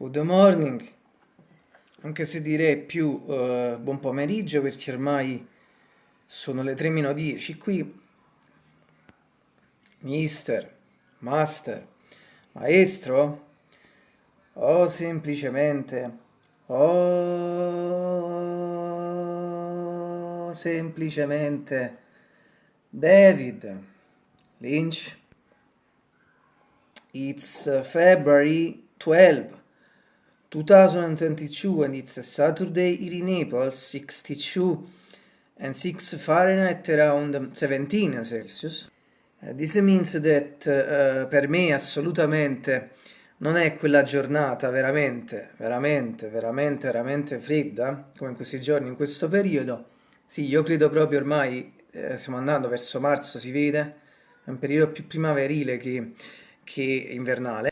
Good morning, anche se direi più uh, buon pomeriggio perché ormai sono le 3 meno 10 qui. Mister, master, maestro, o semplicemente, o semplicemente David Lynch. It's February 12. 2022 and it's a Saturday here in Naples, 62 and 6 Fahrenheit around 17 Celsius. Uh, this means that uh, per me assolutamente non è quella giornata veramente, veramente, veramente, veramente fredda come in questi giorni, in questo periodo. Sì, io credo proprio ormai eh, stiamo andando verso marzo, si vede, è un periodo più primaverile che, che invernale.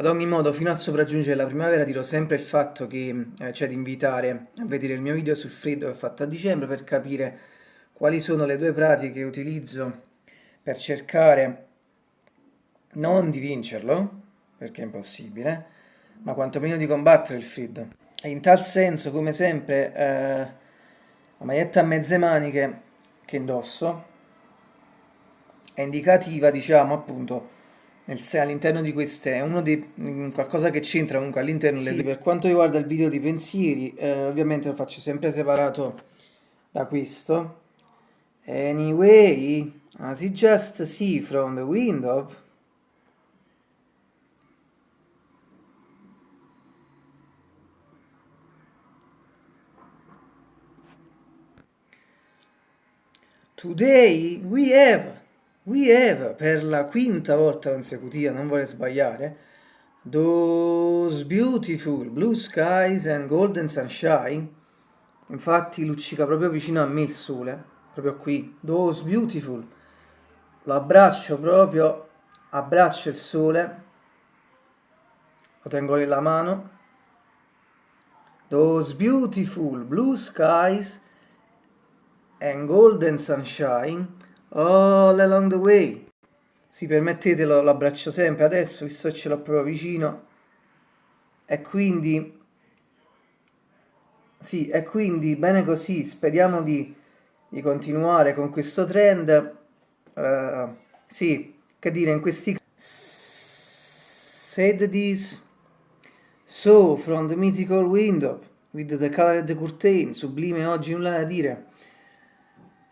Ad ogni modo, fino a sopraggiungere la primavera dirò sempre il fatto che eh, c'è di invitare a vedere il mio video sul freddo che ho fatto a dicembre per capire quali sono le due pratiche che utilizzo per cercare non di vincerlo, perché è impossibile, ma quantomeno di combattere il freddo. E in tal senso, come sempre, eh, la maglietta a mezze maniche che indosso è indicativa, diciamo, appunto, all'interno di queste è uno dei mm, qualcosa che c'entra comunque all'interno sì. per quanto riguarda il video di pensieri eh, ovviamente lo faccio sempre separato da questo. Anyway as you just see from the window. Today we have We have, per la quinta volta consecutiva, non vorrei sbagliare, Those beautiful blue skies and golden sunshine. Infatti luccica proprio vicino a me il sole, proprio qui. Those beautiful. Lo abbraccio proprio, abbraccio il sole, lo tengo nella mano. Those beautiful blue skies and golden sunshine all along the way. Sì, permettetelo, lo abbraccio sempre adesso, visto che ce l'ho proprio vicino. E quindi... Sì, e quindi bene così, speriamo di, di continuare con questo trend. Uh, sì, che dire, in questi... Said this... So, from the mythical window, with the colored curtain, sublime oggi nulla da dire.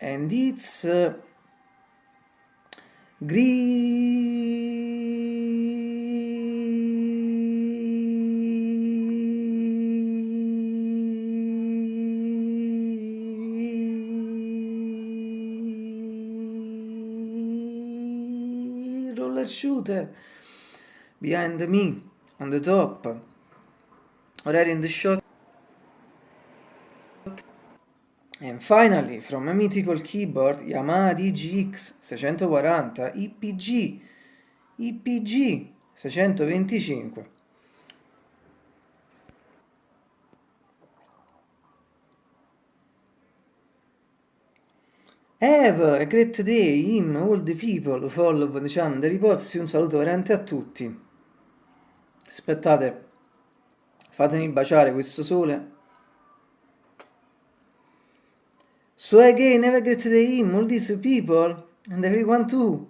And it's... Uh, roller shooter. Behind me on the top. Already in the shot And finally, from a mythical keyboard, Yamaha DGX 640 IPG IPG 625. Have a great day, him, all the people who follow the channel, the reports, un saluto veramente a tutti. Aspettate, fatemi baciare questo sole. So again, have a great day, all these people, and everyone too.